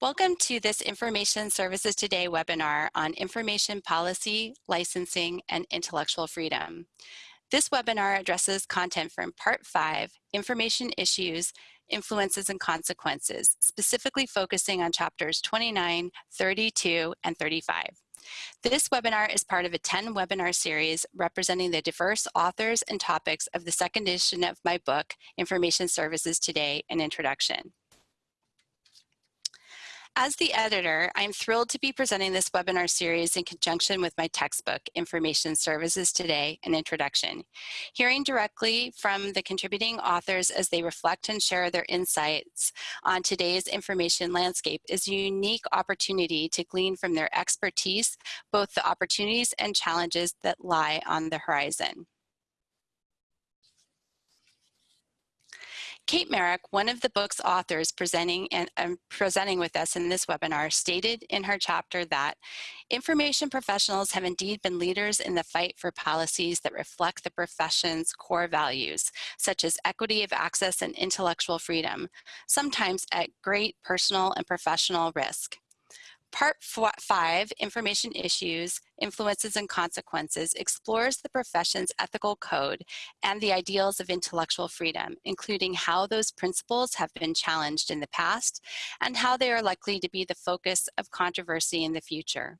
Welcome to this Information Services Today webinar on information policy, licensing, and intellectual freedom. This webinar addresses content from Part 5, Information Issues, Influences and Consequences, specifically focusing on chapters 29, 32, and 35. This webinar is part of a 10 webinar series representing the diverse authors and topics of the second edition of my book, Information Services Today, An Introduction. As the editor, I'm thrilled to be presenting this webinar series in conjunction with my textbook, Information Services Today, An Introduction. Hearing directly from the contributing authors as they reflect and share their insights on today's information landscape is a unique opportunity to glean from their expertise, both the opportunities and challenges that lie on the horizon. Kate Marek, one of the book's authors presenting and um, presenting with us in this webinar, stated in her chapter that information professionals have indeed been leaders in the fight for policies that reflect the profession's core values, such as equity of access and intellectual freedom, sometimes at great personal and professional risk. Part five, Information Issues, Influences and Consequences, explores the profession's ethical code and the ideals of intellectual freedom, including how those principles have been challenged in the past and how they are likely to be the focus of controversy in the future.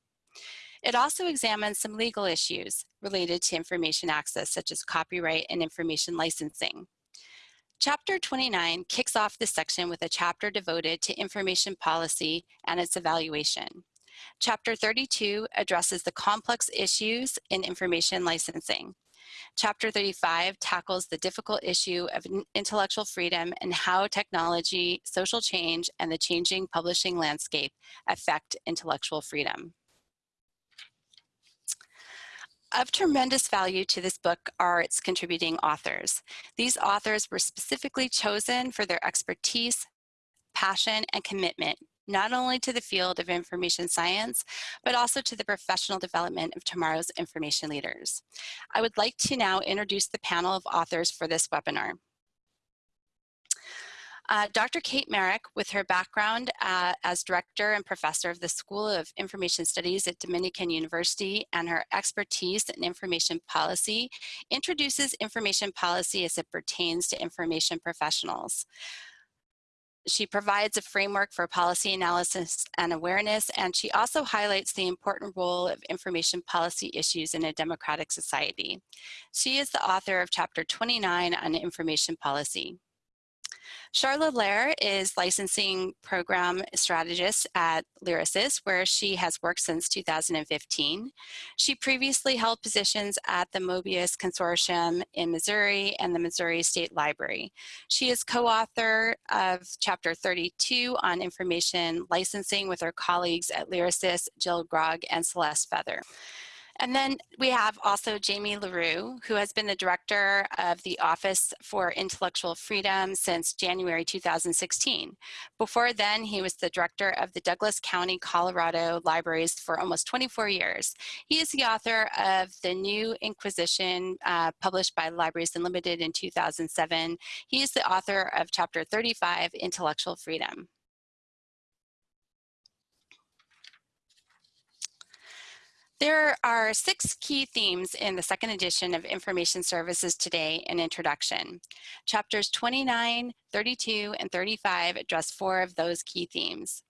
It also examines some legal issues related to information access, such as copyright and information licensing. Chapter 29 kicks off this section with a chapter devoted to information policy and its evaluation. Chapter 32 addresses the complex issues in information licensing. Chapter 35 tackles the difficult issue of intellectual freedom and how technology, social change, and the changing publishing landscape affect intellectual freedom. Of tremendous value to this book are its contributing authors. These authors were specifically chosen for their expertise, passion, and commitment, not only to the field of information science, but also to the professional development of tomorrow's information leaders. I would like to now introduce the panel of authors for this webinar. Uh, Dr. Kate Marek, with her background uh, as director and professor of the School of Information Studies at Dominican University and her expertise in information policy, introduces information policy as it pertains to information professionals. She provides a framework for policy analysis and awareness, and she also highlights the important role of information policy issues in a democratic society. She is the author of chapter 29 on information policy. Charla Lair is licensing program strategist at Lyrasis, where she has worked since 2015. She previously held positions at the Mobius Consortium in Missouri and the Missouri State Library. She is co-author of Chapter 32 on information licensing with her colleagues at Lyrasis, Jill Grogg, and Celeste Feather. And then we have also Jamie LaRue, who has been the director of the Office for Intellectual Freedom since January 2016. Before then, he was the director of the Douglas County, Colorado Libraries for almost 24 years. He is the author of The New Inquisition, uh, published by Libraries Unlimited in 2007. He is the author of Chapter 35, Intellectual Freedom. There are six key themes in the second edition of Information Services Today An Introduction. Chapters 29, 32, and 35 address four of those key themes.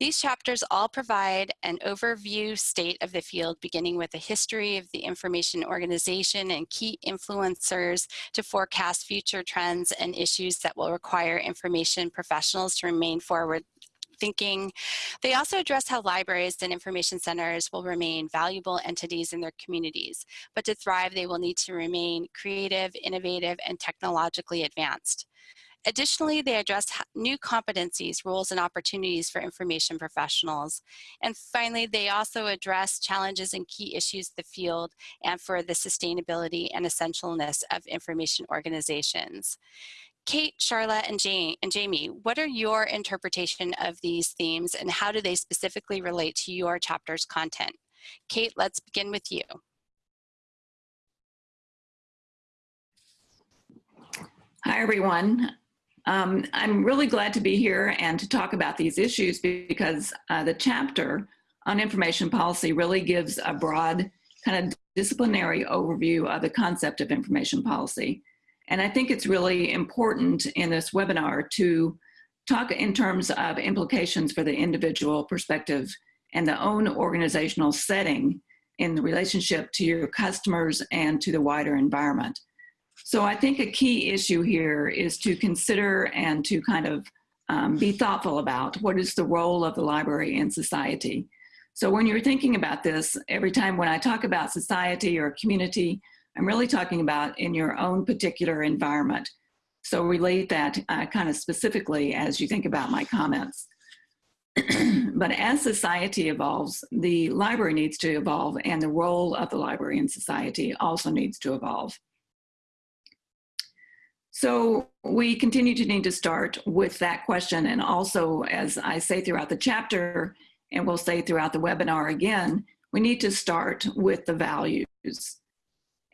These chapters all provide an overview state of the field, beginning with a history of the information organization and key influencers to forecast future trends and issues that will require information professionals to remain forward thinking. They also address how libraries and information centers will remain valuable entities in their communities, but to thrive, they will need to remain creative, innovative, and technologically advanced. Additionally, they address new competencies, roles, and opportunities for information professionals. And finally, they also address challenges and key issues the field and for the sustainability and essentialness of information organizations. Kate, Charlotte, and, Jane, and Jamie, what are your interpretation of these themes and how do they specifically relate to your chapter's content? Kate, let's begin with you. Hi, everyone. Um, I'm really glad to be here and to talk about these issues because uh, the chapter on information policy really gives a broad kind of disciplinary overview of the concept of information policy. And I think it's really important in this webinar to talk in terms of implications for the individual perspective and the own organizational setting in the relationship to your customers and to the wider environment. So I think a key issue here is to consider and to kind of um, be thoughtful about what is the role of the library in society. So when you're thinking about this, every time when I talk about society or community, I'm really talking about in your own particular environment. So relate that uh, kind of specifically as you think about my comments. but as society evolves, the library needs to evolve and the role of the library in society also needs to evolve. So we continue to need to start with that question. And also, as I say throughout the chapter, and we'll say throughout the webinar again, we need to start with the values.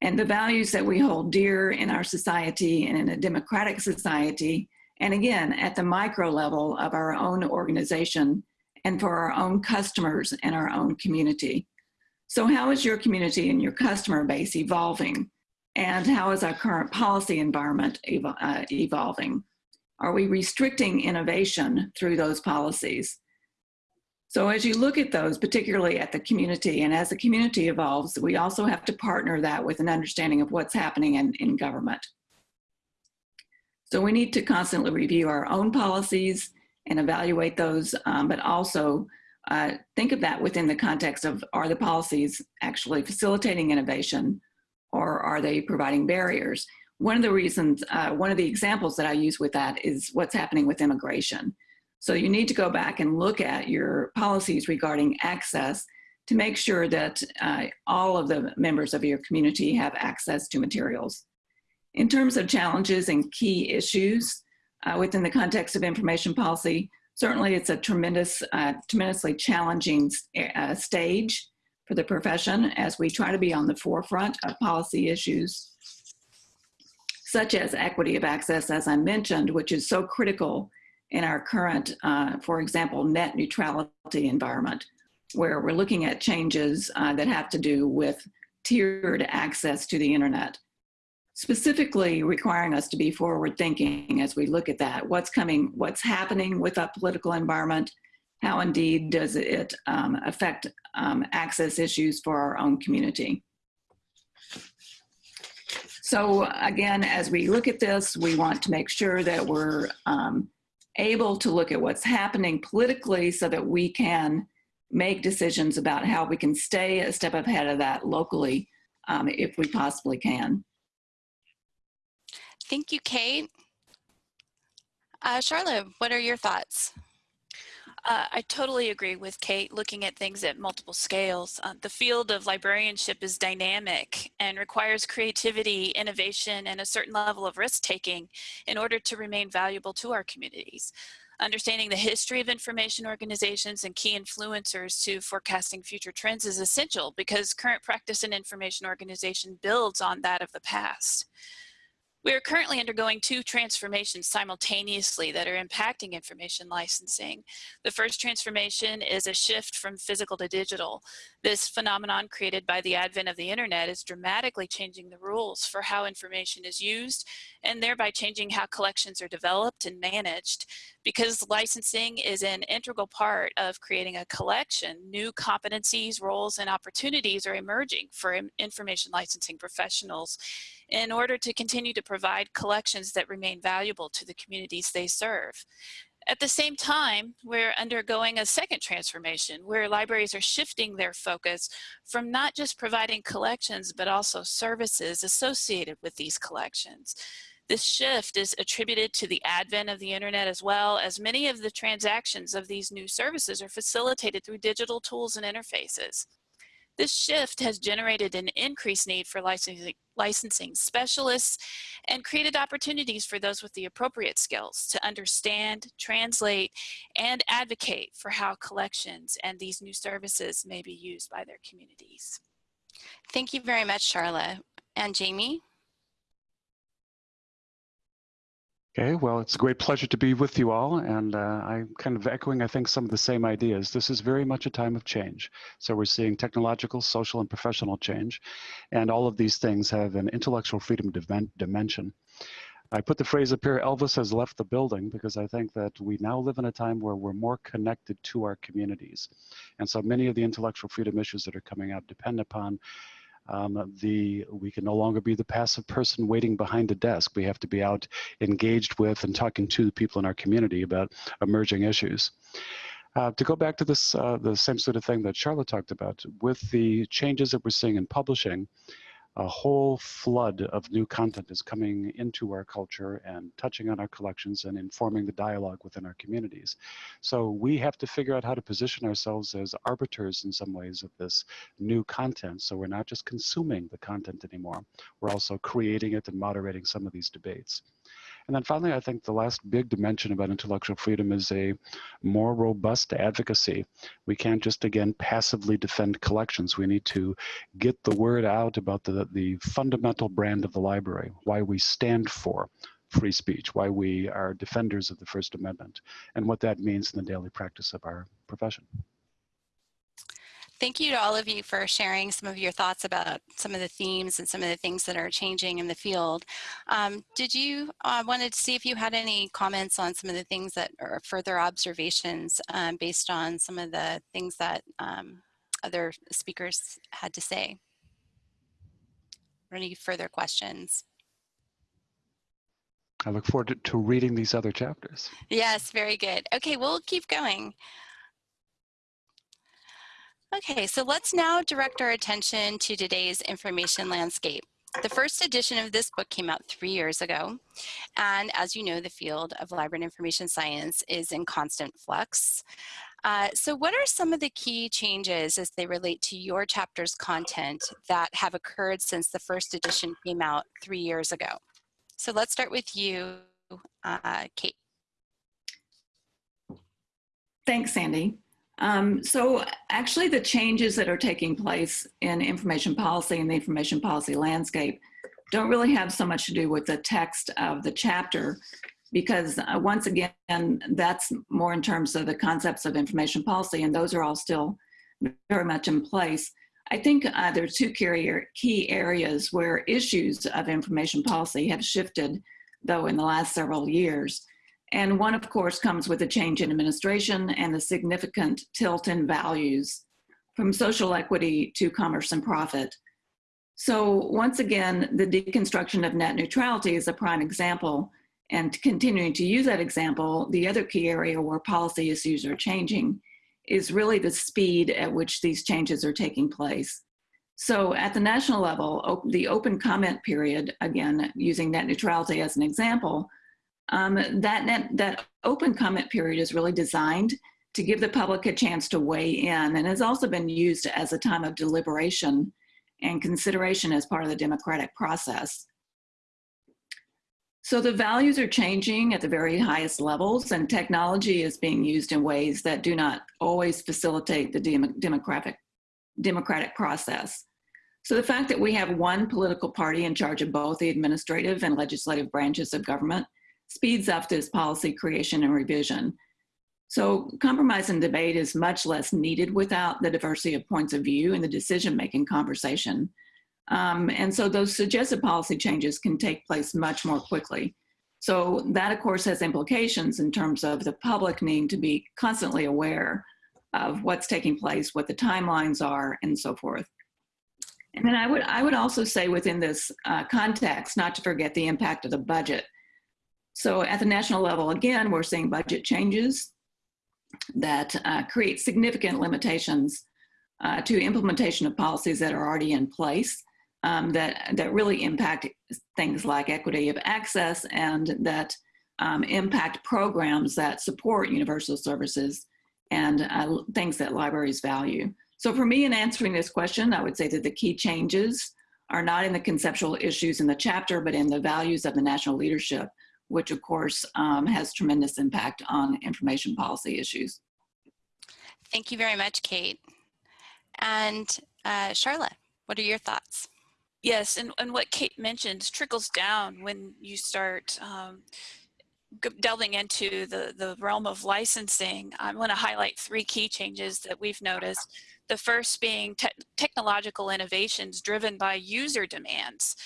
And the values that we hold dear in our society and in a democratic society, and again, at the micro level of our own organization and for our own customers and our own community. So how is your community and your customer base evolving? And how is our current policy environment uh, evolving? Are we restricting innovation through those policies? So as you look at those, particularly at the community, and as the community evolves, we also have to partner that with an understanding of what's happening in, in government. So we need to constantly review our own policies and evaluate those, um, but also uh, think of that within the context of are the policies actually facilitating innovation or are they providing barriers? One of the reasons, uh, one of the examples that I use with that is what's happening with immigration. So you need to go back and look at your policies regarding access to make sure that uh, all of the members of your community have access to materials. In terms of challenges and key issues uh, within the context of information policy, certainly it's a tremendous, uh, tremendously challenging uh, stage for the profession as we try to be on the forefront of policy issues such as equity of access, as I mentioned, which is so critical in our current, uh, for example, net neutrality environment, where we're looking at changes uh, that have to do with tiered access to the internet. Specifically requiring us to be forward thinking as we look at that, what's coming, what's happening with that political environment, how indeed does it um, affect um, access issues for our own community. So again, as we look at this, we want to make sure that we're um, able to look at what's happening politically so that we can make decisions about how we can stay a step ahead of that locally um, if we possibly can. Thank you, Kate. Uh, Charlotte, what are your thoughts? Uh, I totally agree with Kate looking at things at multiple scales. Uh, the field of librarianship is dynamic and requires creativity, innovation, and a certain level of risk taking in order to remain valuable to our communities. Understanding the history of information organizations and key influencers to forecasting future trends is essential because current practice in information organization builds on that of the past. We are currently undergoing two transformations simultaneously that are impacting information licensing. The first transformation is a shift from physical to digital. This phenomenon created by the advent of the internet is dramatically changing the rules for how information is used and thereby changing how collections are developed and managed. Because licensing is an integral part of creating a collection, new competencies, roles, and opportunities are emerging for information licensing professionals in order to continue to provide collections that remain valuable to the communities they serve. At the same time, we're undergoing a second transformation where libraries are shifting their focus from not just providing collections, but also services associated with these collections. This shift is attributed to the advent of the internet as well as many of the transactions of these new services are facilitated through digital tools and interfaces. This shift has generated an increased need for licensing, specialists and created opportunities for those with the appropriate skills to understand, translate, and advocate for how collections and these new services may be used by their communities. Thank you very much, Charla. And Jamie? Okay, well, it's a great pleasure to be with you all, and uh, I'm kind of echoing, I think, some of the same ideas. This is very much a time of change. So we're seeing technological, social, and professional change, and all of these things have an intellectual freedom dimension. I put the phrase up here, Elvis has left the building, because I think that we now live in a time where we're more connected to our communities. And so many of the intellectual freedom issues that are coming up depend upon um, the we can no longer be the passive person waiting behind a desk. We have to be out engaged with and talking to the people in our community about emerging issues. Uh, to go back to this, uh, the same sort of thing that Charlotte talked about, with the changes that we're seeing in publishing, a whole flood of new content is coming into our culture and touching on our collections and informing the dialogue within our communities. So we have to figure out how to position ourselves as arbiters in some ways of this new content. So we're not just consuming the content anymore. We're also creating it and moderating some of these debates. And then finally, I think the last big dimension about intellectual freedom is a more robust advocacy. We can't just, again, passively defend collections. We need to get the word out about the, the fundamental brand of the library, why we stand for free speech, why we are defenders of the First Amendment, and what that means in the daily practice of our profession. Thank you to all of you for sharing some of your thoughts about some of the themes and some of the things that are changing in the field. Um, did you uh, wanted to see if you had any comments on some of the things that are further observations um, based on some of the things that um, other speakers had to say? Or any further questions? I look forward to, to reading these other chapters. Yes, very good. Okay, we'll keep going. Okay, so let's now direct our attention to today's information landscape. The first edition of this book came out three years ago. And as you know, the field of library and information science is in constant flux. Uh, so what are some of the key changes as they relate to your chapter's content that have occurred since the first edition came out three years ago? So let's start with you, uh, Kate. Thanks, Sandy. Um, so actually the changes that are taking place in information policy and the information policy landscape don't really have so much to do with the text of the chapter because uh, once again, that's more in terms of the concepts of information policy and those are all still very much in place. I think uh, there are two key areas where issues of information policy have shifted though in the last several years. And one, of course, comes with a change in administration and a significant tilt in values from social equity to commerce and profit. So once again, the deconstruction of net neutrality is a prime example. And continuing to use that example, the other key area where policy issues are changing is really the speed at which these changes are taking place. So at the national level, the open comment period, again, using net neutrality as an example, um, that, net, that open comment period is really designed to give the public a chance to weigh in and has also been used as a time of deliberation and consideration as part of the democratic process. So the values are changing at the very highest levels and technology is being used in ways that do not always facilitate the dem democratic, democratic process. So the fact that we have one political party in charge of both the administrative and legislative branches of government speeds up this policy creation and revision. So compromise and debate is much less needed without the diversity of points of view in the decision-making conversation. Um, and so those suggested policy changes can take place much more quickly. So that of course has implications in terms of the public needing to be constantly aware of what's taking place, what the timelines are, and so forth. And then I would, I would also say within this uh, context, not to forget the impact of the budget. So at the national level, again, we're seeing budget changes that uh, create significant limitations uh, to implementation of policies that are already in place um, that, that really impact things like equity of access and that um, impact programs that support universal services and uh, things that libraries value. So for me in answering this question, I would say that the key changes are not in the conceptual issues in the chapter, but in the values of the national leadership which of course um, has tremendous impact on information policy issues. Thank you very much, Kate. And uh, Charlotte, what are your thoughts? Yes, and, and what Kate mentioned trickles down when you start um, delving into the, the realm of licensing, I want to highlight three key changes that we've noticed. The first being te technological innovations driven by user demands.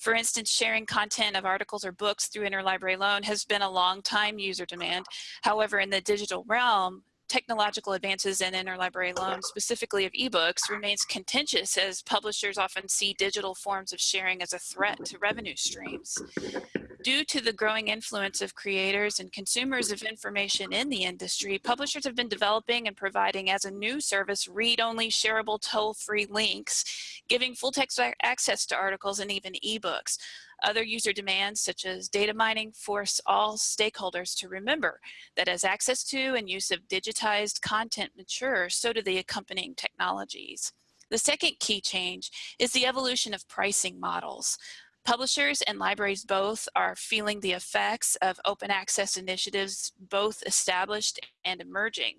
For instance, sharing content of articles or books through interlibrary loan has been a long time user demand. However, in the digital realm, technological advances in interlibrary loan, specifically of ebooks, remains contentious as publishers often see digital forms of sharing as a threat to revenue streams. Due to the growing influence of creators and consumers of information in the industry, publishers have been developing and providing as a new service read-only shareable toll-free links, giving full text access to articles and even ebooks. Other user demands, such as data mining, force all stakeholders to remember that as access to and use of digitized content matures, so do the accompanying technologies. The second key change is the evolution of pricing models. Publishers and libraries both are feeling the effects of open access initiatives, both established and emerging.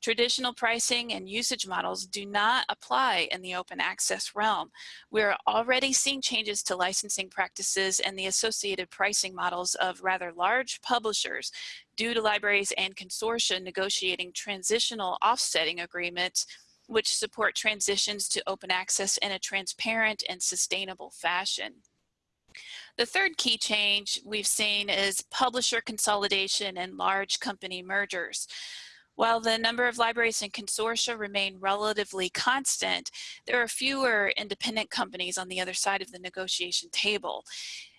Traditional pricing and usage models do not apply in the open access realm. We're already seeing changes to licensing practices and the associated pricing models of rather large publishers due to libraries and consortia negotiating transitional offsetting agreements which support transitions to open access in a transparent and sustainable fashion. The third key change we've seen is publisher consolidation and large company mergers. While the number of libraries and consortia remain relatively constant, there are fewer independent companies on the other side of the negotiation table.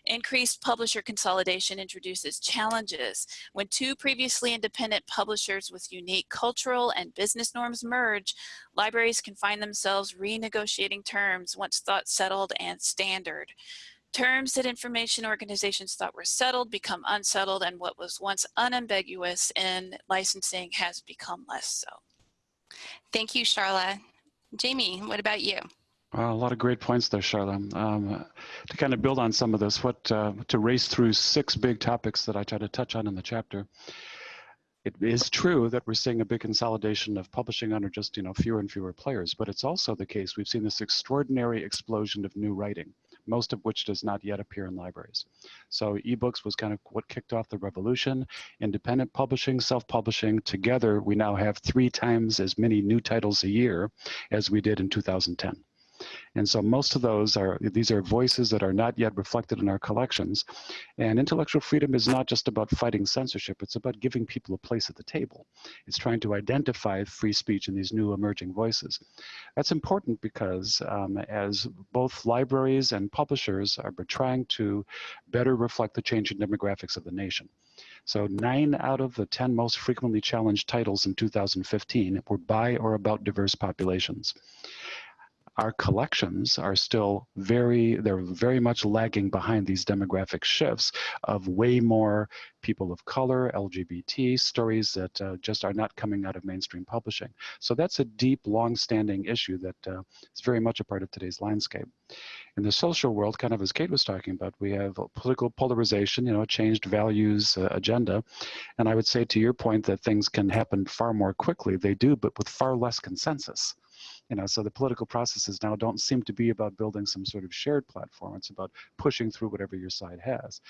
Increased publisher consolidation introduces challenges. When two previously independent publishers with unique cultural and business norms merge, libraries can find themselves renegotiating terms once thought settled and standard. Terms that information organizations thought were settled become unsettled and what was once unambiguous in licensing has become less so. Thank you, Charla. Jamie, what about you? Well, a lot of great points there, Charla. Um, to kind of build on some of this, what uh, to race through six big topics that I try to touch on in the chapter. It is true that we're seeing a big consolidation of publishing under just you know fewer and fewer players, but it's also the case we've seen this extraordinary explosion of new writing most of which does not yet appear in libraries. So ebooks was kind of what kicked off the revolution. Independent publishing, self-publishing, together we now have three times as many new titles a year as we did in 2010. And so most of those are, these are voices that are not yet reflected in our collections. And intellectual freedom is not just about fighting censorship, it's about giving people a place at the table. It's trying to identify free speech in these new emerging voices. That's important because um, as both libraries and publishers are trying to better reflect the changing demographics of the nation. So nine out of the 10 most frequently challenged titles in 2015 were by or about diverse populations our collections are still very, they're very much lagging behind these demographic shifts of way more people of color, LGBT, stories that uh, just are not coming out of mainstream publishing. So that's a deep, long-standing issue that uh, is very much a part of today's landscape. In the social world, kind of as Kate was talking about, we have political polarization, you know, changed values uh, agenda. And I would say to your point that things can happen far more quickly. They do, but with far less consensus. You know, so the political processes now don't seem to be about building some sort of shared platform. It's about pushing through whatever your side has.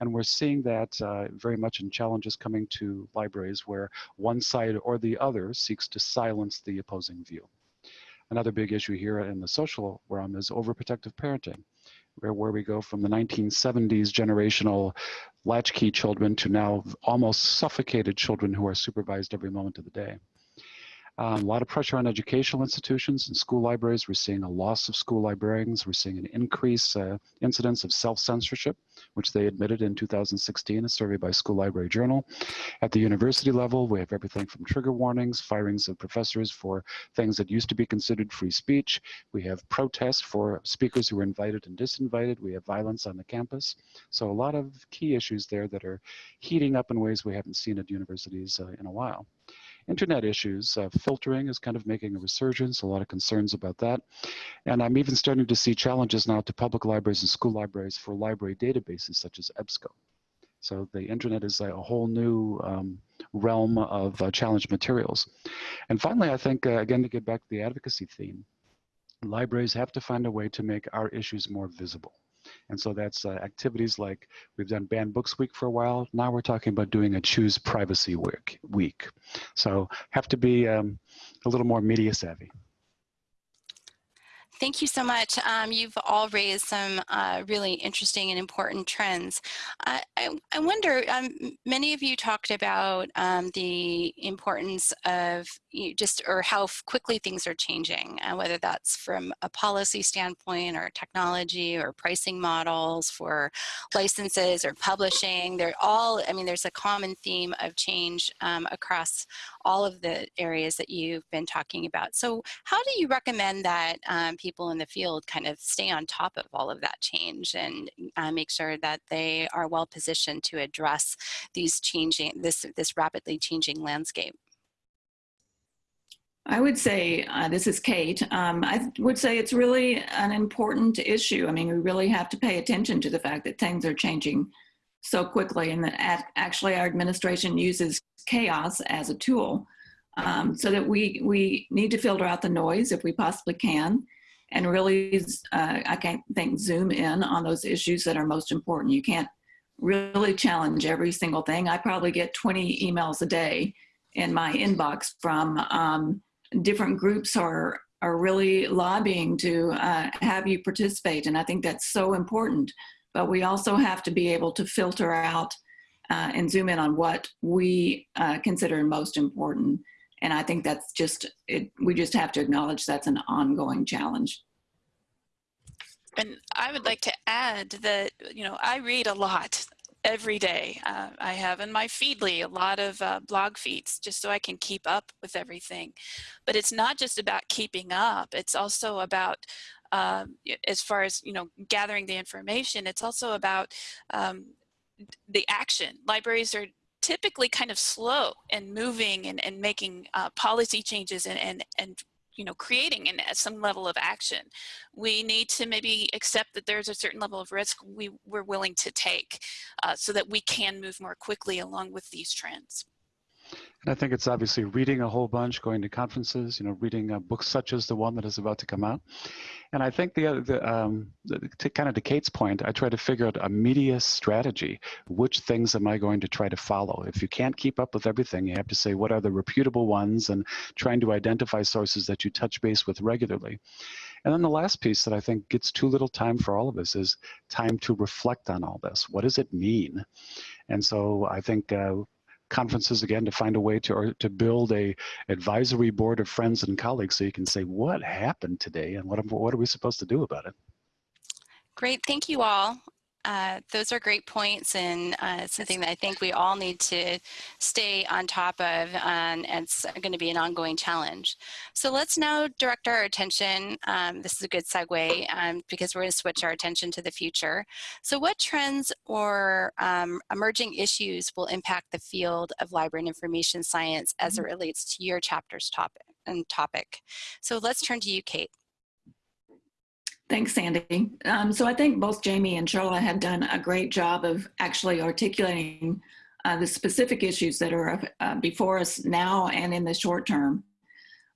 And we're seeing that uh, very much in challenges coming to libraries where one side or the other seeks to silence the opposing view. Another big issue here in the social realm is overprotective parenting, where, where we go from the 1970s generational latchkey children to now almost suffocated children who are supervised every moment of the day. Um, a lot of pressure on educational institutions and school libraries. We're seeing a loss of school librarians. We're seeing an increase uh, incidence of self-censorship, which they admitted in 2016, a survey by School Library Journal. At the university level, we have everything from trigger warnings, firings of professors for things that used to be considered free speech. We have protests for speakers who were invited and disinvited. We have violence on the campus. So a lot of key issues there that are heating up in ways we haven't seen at universities uh, in a while. Internet issues, uh, filtering is kind of making a resurgence, a lot of concerns about that. And I'm even starting to see challenges now to public libraries and school libraries for library databases such as EBSCO. So the internet is a whole new um, realm of uh, challenge materials. And finally, I think, uh, again, to get back to the advocacy theme, libraries have to find a way to make our issues more visible. And so that's uh, activities like we've done Banned Books Week for a while. Now we're talking about doing a Choose Privacy Week. week. So have to be um, a little more media savvy. Thank you so much. Um, you've all raised some uh, really interesting and important trends. I, I, wonder, um, many of you talked about um, the importance of you just, or how quickly things are changing, uh, whether that's from a policy standpoint or technology or pricing models for licenses or publishing. They're all, I mean, there's a common theme of change um, across all of the areas that you've been talking about. So how do you recommend that um, people in the field kind of stay on top of all of that change and uh, make sure that they are well positioned to address these changing, this, this rapidly changing landscape? I would say, uh, this is Kate, um, I would say it's really an important issue. I mean, we really have to pay attention to the fact that things are changing so quickly and that actually our administration uses chaos as a tool um, so that we, we need to filter out the noise if we possibly can and really, uh, I can't think, zoom in on those issues that are most important. You can't really challenge every single thing. I probably get 20 emails a day in my inbox from um, different groups are, are really lobbying to uh, have you participate. And I think that's so important. But we also have to be able to filter out uh, and zoom in on what we uh, consider most important. And I think that's just, it, we just have to acknowledge that's an ongoing challenge. And I would like to add that, you know, I read a lot every day. Uh, I have in my Feedly a lot of uh, blog feeds just so I can keep up with everything. But it's not just about keeping up, it's also about um, as far as you know gathering the information it's also about um, the action libraries are typically kind of slow in moving and, and making uh, policy changes and, and, and you know, creating an, some level of action. We need to maybe accept that there's a certain level of risk we, we're willing to take uh, so that we can move more quickly along with these trends. And I think it's obviously reading a whole bunch, going to conferences, you know, reading uh, books such as the one that is about to come out. And I think the, the, um, the to kind of to Kate's point, I try to figure out a media strategy. Which things am I going to try to follow? If you can't keep up with everything, you have to say what are the reputable ones and trying to identify sources that you touch base with regularly. And then the last piece that I think gets too little time for all of us is time to reflect on all this. What does it mean? And so I think uh, conferences again to find a way to or to build a advisory board of friends and colleagues so you can say what happened today and what what are we supposed to do about it? Great. Thank you all uh, those are great points and uh, something that I think we all need to stay on top of and it's going to be an ongoing challenge. So let's now direct our attention, um, this is a good segue um, because we're going to switch our attention to the future. So what trends or um, emerging issues will impact the field of library and information science as it mm-hmm. relates to your chapter's topic and topic? So let's turn to you, Kate. Thanks, Sandy. Um, so I think both Jamie and Charla have done a great job of actually articulating uh, the specific issues that are uh, before us now and in the short term.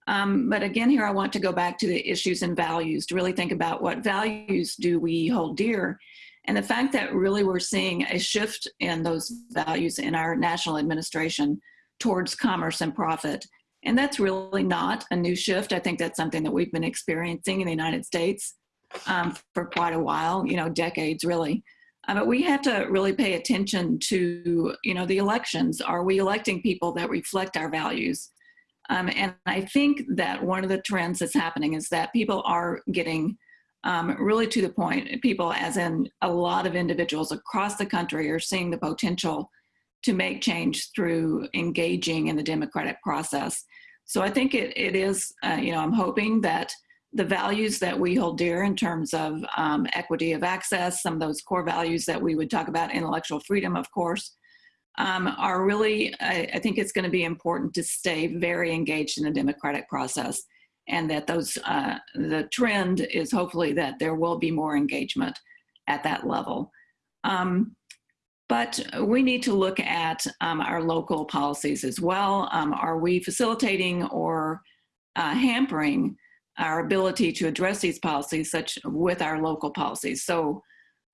Um, but again, here I want to go back to the issues and values to really think about what values do we hold dear and the fact that really we're seeing a shift in those values in our national administration towards commerce and profit. And that's really not a new shift. I think that's something that we've been experiencing in the United States um, for quite a while, you know, decades really. Uh, but we have to really pay attention to, you know, the elections. Are we electing people that reflect our values? Um, and I think that one of the trends that's happening is that people are getting um, really to the point, people as in a lot of individuals across the country are seeing the potential to make change through engaging in the democratic process. So I think it, it is, uh, you know, I'm hoping that the values that we hold dear in terms of um, equity of access, some of those core values that we would talk about, intellectual freedom, of course, um, are really, I, I think it's going to be important to stay very engaged in the democratic process and that those, uh, the trend is hopefully that there will be more engagement at that level. Um, but we need to look at um, our local policies as well. Um, are we facilitating or uh, hampering our ability to address these policies such with our local policies. So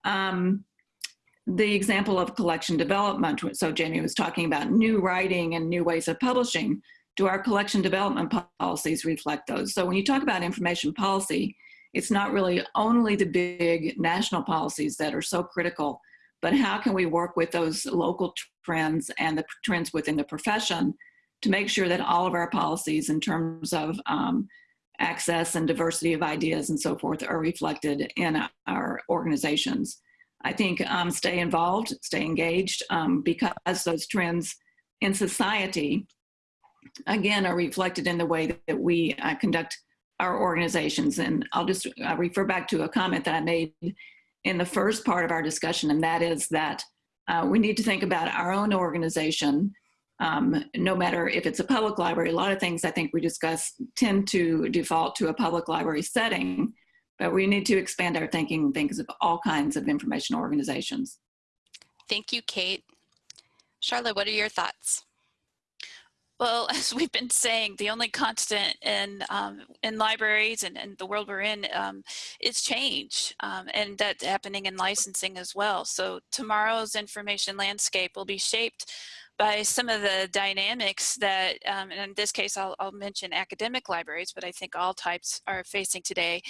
Um, the example of collection development, so Jamie was talking about new writing and new ways of publishing. Do our collection development policies reflect those? So when you talk about information policy, it's not really only the big national policies that are so critical, but how can we work with those local trends and the trends within the profession to make sure that all of our policies in terms of um, access and diversity of ideas and so forth are reflected in our organizations. I think um, stay involved, stay engaged, um, because those trends in society, again, are reflected in the way that we uh, conduct our organizations. And I'll just uh, refer back to a comment that I made in the first part of our discussion, and that is that uh, we need to think about our own organization, um, no matter if it's a public library. A lot of things I think we discuss tend to default to a public library setting, but we need to expand our thinking and think of all kinds of information organizations. Thank you, Kate. Charlotte, what are your thoughts? Well, as we've been saying, the only constant in um, in libraries and, and, the world we're in um, is change, um, and that's happening in licensing as well. So tomorrow's information landscape will be shaped by some of the dynamics that, um, and in this case, I'll, I'll, mention academic libraries, but I think all types are facing today,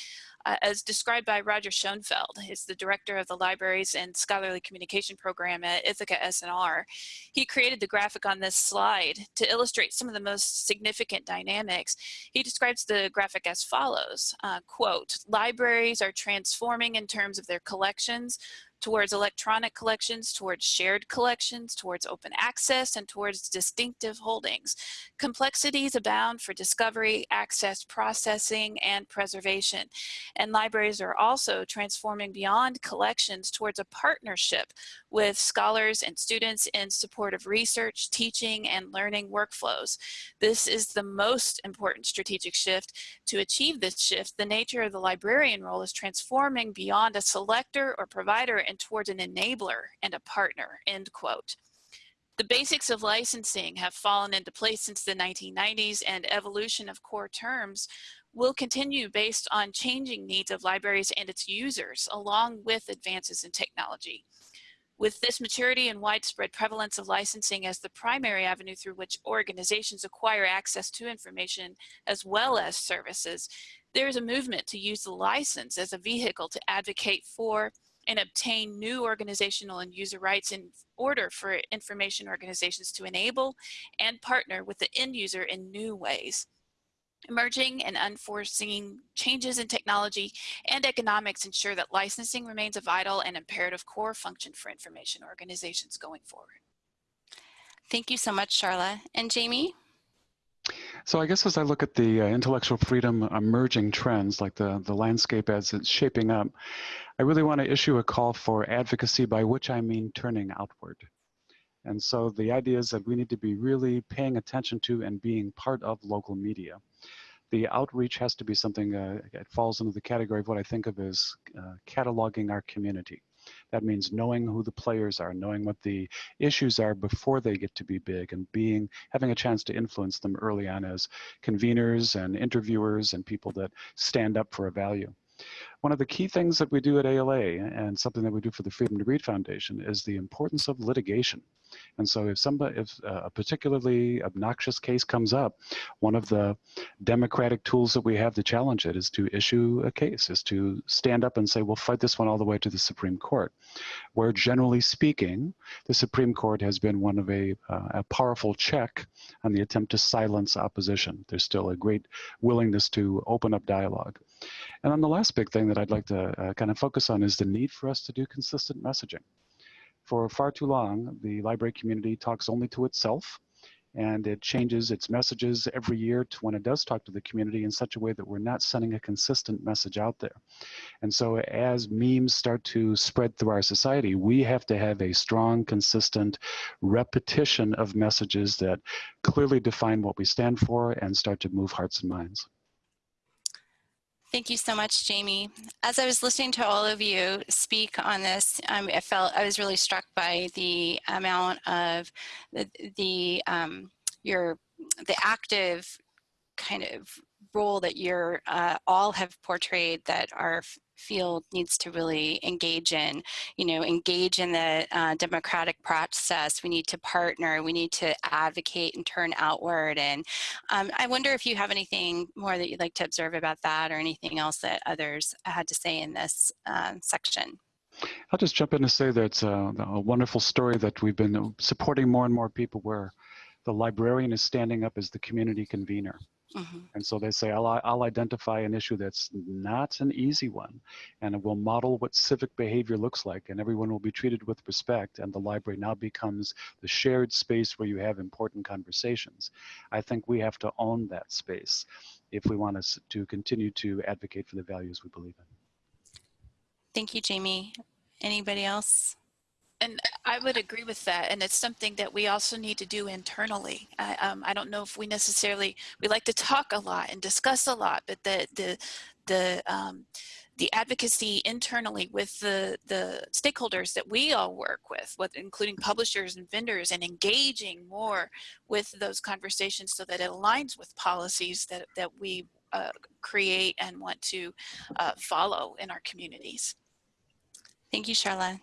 uh, as described by Roger Schonfeld, who's the director of the Libraries and Scholarly Communication Program at Ithaka S+R. He created the graphic on this slide to illustrate some of the most significant dynamics. He describes the graphic as follows, uh, quote, libraries are transforming in terms of their collections towards electronic collections, towards shared collections, towards open access, and towards distinctive holdings. Complexities abound for discovery, access, processing, and preservation. And libraries are also transforming beyond collections towards a partnership with scholars and students in support of research, teaching, and learning workflows. This is the most important strategic shift. To achieve this shift, the nature of the librarian role is transforming beyond a selector or provider and towards an enabler and a partner, end quote. The basics of licensing have fallen into place since the 1990s and evolution of core terms will continue based on changing needs of libraries and its users along with advances in technology. With this maturity and widespread prevalence of licensing as the primary avenue through which organizations acquire access to information as well as services, there is a movement to use the license as a vehicle to advocate for and obtain new organizational and user rights in order for information organizations to enable and partner with the end user in new ways. Emerging and unforeseen changes in technology and economics ensure that licensing remains a vital and imperative core function for information organizations going forward. Thank you so much, Charla. And Jamie? So I guess as I look at the uh, intellectual freedom emerging trends, like the, the landscape as it's shaping up, I really want to issue a call for advocacy, by which I mean turning outward. And so the idea is that we need to be really paying attention to and being part of local media. The outreach has to be something, uh, it falls into the category of what I think of as uh, cataloging our community. That means knowing who the players are, knowing what the issues are before they get to be big and being having a chance to influence them early on as conveners and interviewers and people that stand up for a value. One of the key things that we do at ALA and something that we do for the Freedom to Read Foundation is the importance of litigation. And so if somebody, if a particularly obnoxious case comes up, one of the democratic tools that we have to challenge it is to issue a case, is to stand up and say, we'll fight this one all the way to the Supreme Court. Where generally speaking, the Supreme Court has been one of a, uh, a powerful check on the attempt to silence opposition. There's still a great willingness to open up dialogue. And then the last big thing that I'd like to uh, kind of focus on is the need for us to do consistent messaging. For far too long, the library community talks only to itself and it changes its messages every year to when it does talk to the community in such a way that we're not sending a consistent message out there. And so as memes start to spread through our society, we have to have a strong, consistent repetition of messages that clearly define what we stand for and start to move hearts and minds. Thank you so much, Jamie. As I was listening to all of you speak on this, um, I felt I was really struck by the amount of the, the um, your the active kind of role that you're uh, all have portrayed that our field needs to really engage in, you know, engage in the uh, democratic process. We need to partner, we need to advocate and turn outward. And um, I wonder if you have anything more that you'd like to observe about that or anything else that others had to say in this uh, section. I'll just jump in to say that it's a, a wonderful story that we've been supporting more and more people where the librarian is standing up as the community convener. Mm-hmm. And so they say, I'll, I'll identify an issue that's not an easy one, and it will model what civic behavior looks like, and everyone will be treated with respect, and the library now becomes the shared space where you have important conversations. I think we have to own that space if we want us to continue to advocate for the values we believe in. Thank you, Jamie. Anybody else? And I would agree with that. And it's something that we also need to do internally. I, um, I don't know if we necessarily, we like to talk a lot and discuss a lot, but the, the, the, um, the advocacy internally with the, the stakeholders that we all work with, with, including publishers and vendors and engaging more with those conversations so that it aligns with policies that, that we uh, create and want to uh, follow in our communities. Thank you, Charlotte.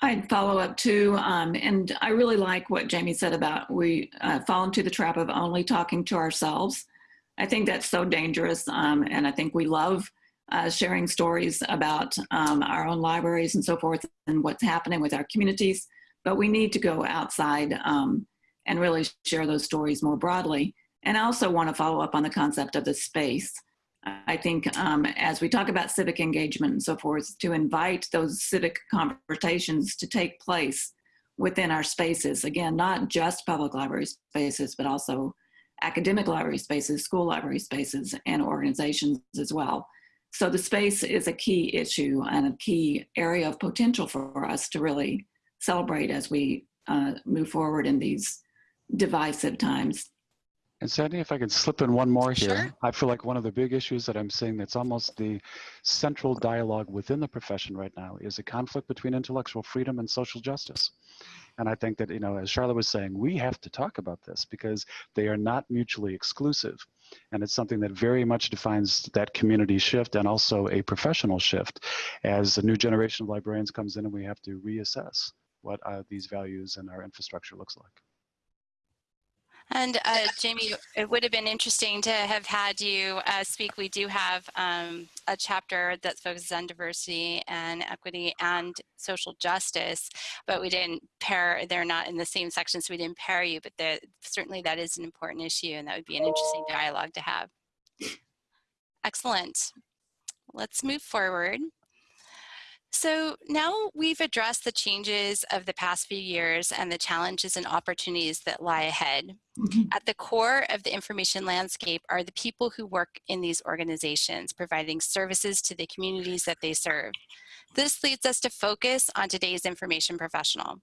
I'd follow up too, um, and I really like what Jamie said about we uh, fall into the trap of only talking to ourselves. I think that's so dangerous, um, and I think we love uh, sharing stories about um, our own libraries and so forth and what's happening with our communities, but we need to go outside um, and really share those stories more broadly. And I also want to follow up on the concept of the space. I think um, as we talk about civic engagement and so forth, to invite those civic conversations to take place within our spaces. Again, not just public library spaces, but also academic library spaces, school library spaces, and organizations as well. So the space is a key issue and a key area of potential for us to really celebrate as we uh, move forward in these divisive times. And Sandy, if I can slip in one more here, sure. I feel like one of the big issues that I'm seeing that's almost the central dialogue within the profession right now is a conflict between intellectual freedom and social justice. And I think that, you know, as Charlotte was saying, we have to talk about this because they are not mutually exclusive. And it's something that very much defines that community shift and also a professional shift as a new generation of librarians comes in and we have to reassess what uh, these values and our infrastructure looks like. And uh, Jamie, it would have been interesting to have had you uh, speak. We do have um, a chapter that focuses on diversity and equity and social justice, but we didn't pair, they're not in the same section, so we didn't pair you, but the, certainly that is an important issue and that would be an interesting dialogue to have. Excellent. Let's move forward. So now we've addressed the changes of the past few years and the challenges and opportunities that lie ahead. Mm -hmm. At the core of the information landscape are the people who work in these organizations, providing services to the communities that they serve. This leads us to focus on today's information professional.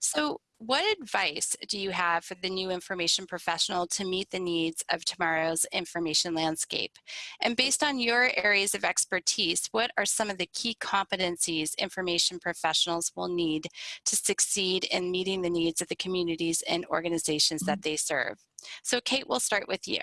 So what advice do you have for the new information professional to meet the needs of tomorrow's information landscape? And based on your areas of expertise, what are some of the key competencies information professionals will need to succeed in meeting the needs of the communities and organizations that mm-hmm. they serve? So Kate, we'll start with you.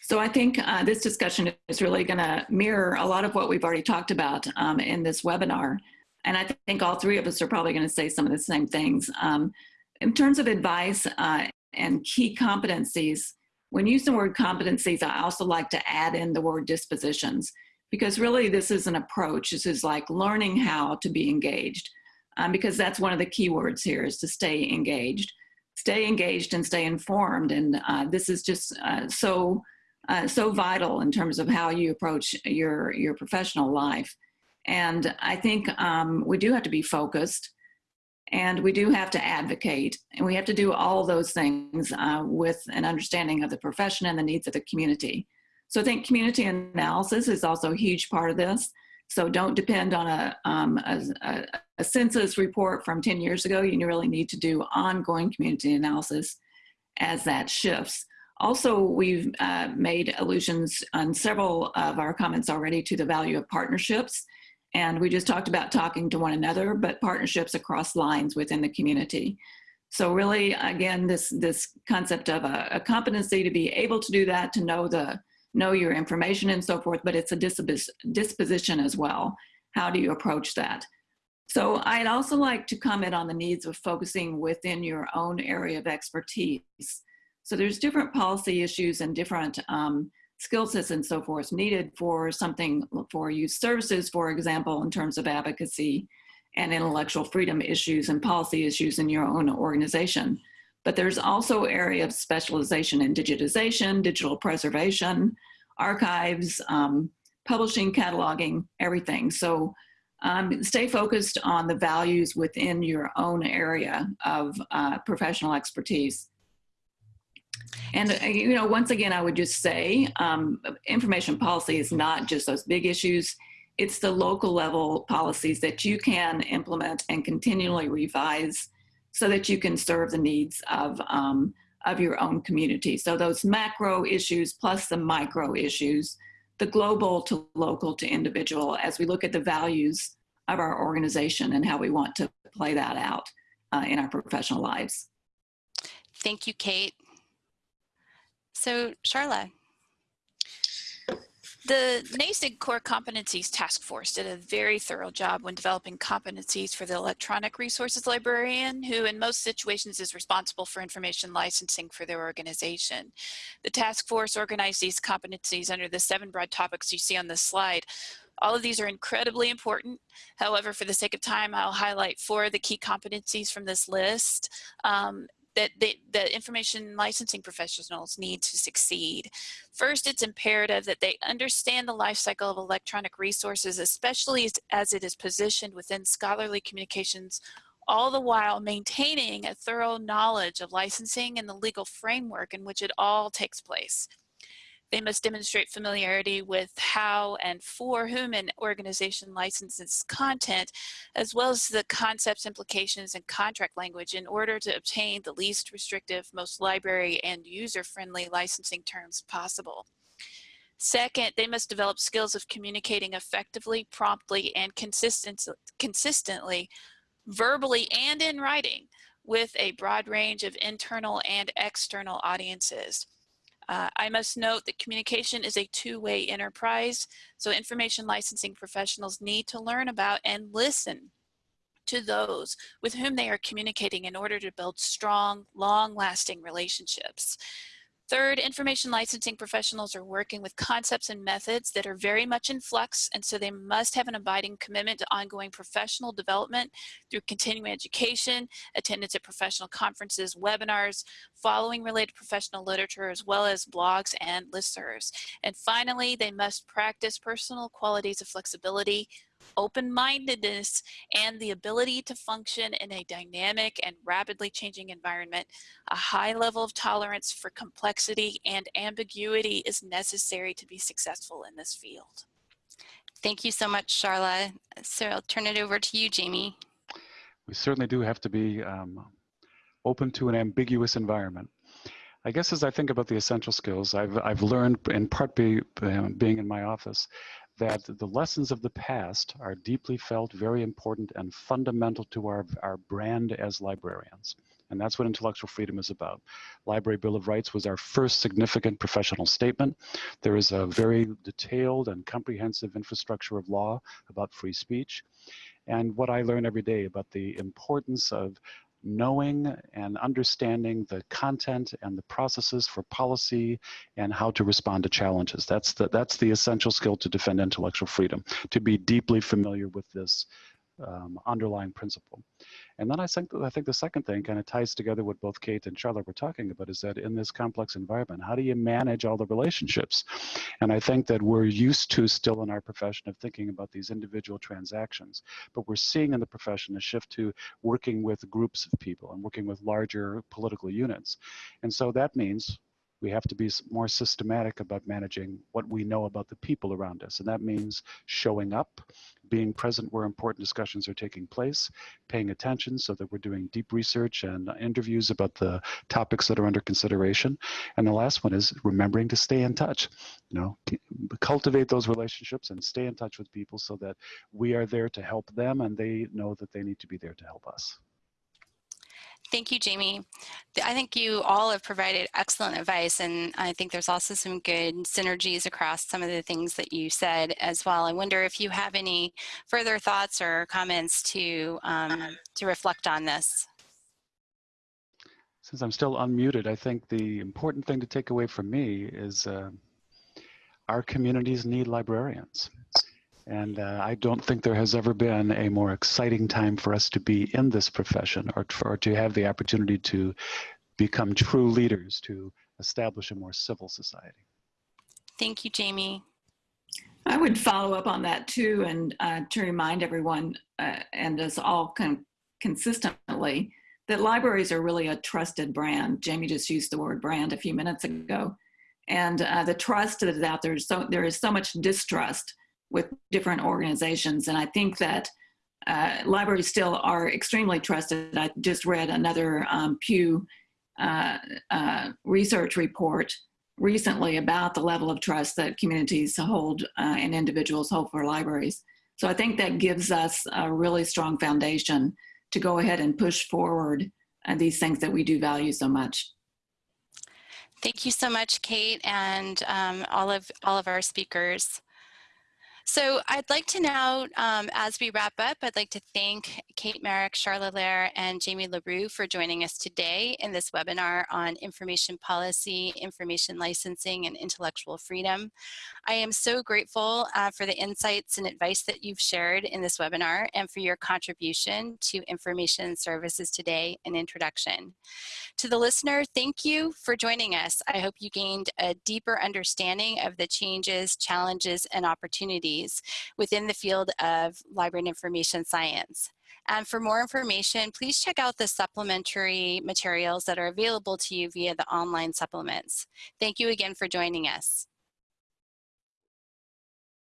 So I think uh, this discussion is really going to mirror a lot of what we've already talked about um, in this webinar. And I think all three of us are probably going to say some of the same things. Um, in terms of advice uh, and key competencies, when using the word competencies, I also like to add in the word dispositions because really this is an approach. This is like learning how to be engaged um, because that's one of the key words here is to stay engaged. Stay engaged and stay informed. And uh, this is just uh, so, uh, so vital in terms of how you approach your, your professional life. And I think um, we do have to be focused and we do have to advocate and we have to do all those things uh, with an understanding of the profession and the needs of the community. So I think community analysis is also a huge part of this. So don't depend on a, um, a, a, census report from 10 years ago. You really need to do ongoing community analysis as that shifts. Also, we've uh, made allusions on several of our comments already to the value of partnerships and we just talked about talking to one another, but partnerships across lines within the community. So really, again, this, this concept of a, a competency to be able to do that, to know the, know your information and so forth, but it's a dispos disposition as well. How do you approach that? So I'd also like to comment on the needs of focusing within your own area of expertise. So there's different policy issues and different um, skill sets and so forth needed for something for youth services, for example, in terms of advocacy and intellectual freedom issues and policy issues in your own organization. But there's also area of specialization in digitization, digital preservation, archives, um, publishing, cataloging, everything. So um, stay focused on the values within your own area of uh, professional expertise. And, uh, you know, once again, I would just say um, information policy is not just those big issues. It's the local level policies that you can implement and continually revise so that you can serve the needs of, um, of your own community. So those macro issues plus the micro issues, the global to local to individual as we look at the values of our organization and how we want to play that out uh, in our professional lives. Thank you, Kate. So, Charla. The NASIG Core Competencies Task Force did a very thorough job when developing competencies for the electronic resources librarian, who in most situations is responsible for information licensing for their organization. The task force organized these competencies under the seven broad topics you see on this slide. All of these are incredibly important. However, for the sake of time, I'll highlight four of the key competencies from this list. Um, that they, the information licensing professionals need to succeed. First, it's imperative that they understand the life cycle of electronic resources, especially as it is positioned within scholarly communications, all the while maintaining a thorough knowledge of licensing and the legal framework in which it all takes place. They must demonstrate familiarity with how and for whom an organization licenses content, as well as the concepts, implications, and contract language in order to obtain the least restrictive, most library and user-friendly licensing terms possible. Second, they must develop skills of communicating effectively, promptly, and consistent, consistently, verbally and in writing, with a broad range of internal and external audiences. Uh, I must note that communication is a two-way enterprise, so information licensing professionals need to learn about and listen to those with whom they are communicating in order to build strong, long-lasting relationships. Third, information licensing professionals are working with concepts and methods that are very much in flux, and so they must have an abiding commitment to ongoing professional development through continuing education, attendance at professional conferences, webinars, following related professional literature, as well as blogs and listservs. And finally, they must practice personal qualities of flexibility, open-mindedness, and the ability to function in a dynamic and rapidly changing environment. A high level of tolerance for complexity and ambiguity is necessary to be successful in this field. Thank you so much, Charla. So I'll turn it over to you, Jamie. We certainly do have to be um, open to an ambiguous environment. I guess as I think about the essential skills, I've, I've learned in part be, um, being in my office that the lessons of the past are deeply felt, very important, and fundamental to our, our brand as librarians. And that's what intellectual freedom is about. Library Bill of Rights was our first significant professional statement. There is a very detailed and comprehensive infrastructure of law about free speech. And what I learn every day about the importance of knowing and understanding the content and the processes for policy and how to respond to challenges. That's the, that's the essential skill to defend intellectual freedom, to be deeply familiar with this um, underlying principle. And then I think, I think the second thing kind of ties together what both Kate and Charlotte were talking about is that in this complex environment, how do you manage all the relationships? And I think that we're used to still in our profession of thinking about these individual transactions, but we're seeing in the profession a shift to working with groups of people and working with larger political units. And so that means we have to be more systematic about managing what we know about the people around us. And that means showing up, being present where important discussions are taking place, paying attention so that we're doing deep research and interviews about the topics that are under consideration. And the last one is remembering to stay in touch. You know, cultivate those relationships and stay in touch with people so that we are there to help them and they know that they need to be there to help us. Thank you, Jamie. I think you all have provided excellent advice, and I think there's also some good synergies across some of the things that you said as well. I wonder if you have any further thoughts or comments to um, to reflect on this. Since I'm still unmuted, I think the important thing to take away from me is uh, our communities need librarians. And uh, I don't think there has ever been a more exciting time for us to be in this profession or, or to have the opportunity to become true leaders to establish a more civil society. Thank you, Jamie. I would follow up on that too, and uh, to remind everyone uh, and us all con- consistently that libraries are really a trusted brand. Jamie just used the word brand a few minutes ago, and uh, the trust that is out there. So there is so much distrust with different organizations, and I think that uh, libraries still are extremely trusted. I just read another um, Pew uh, uh, research report recently about the level of trust that communities hold uh, and individuals hold for libraries. So I think that gives us a really strong foundation to go ahead and push forward uh, these things that we do value so much. Thank you so much, Kate, and um, all of all of our speakers. So I'd like to now, um, as we wrap up, I'd like to thank Kate Marek, Charlotte Lair, and Jamie LaRue for joining us today in this webinar on information policy, information licensing, and intellectual freedom. I am so grateful uh, for the insights and advice that you've shared in this webinar and for your contribution to information services today and introduction. To the listener, thank you for joining us. I hope you gained a deeper understanding of the changes, challenges, and opportunities within the field of library and information science. And for more information, please check out the supplementary materials that are available to you via the online supplements. Thank you again for joining us.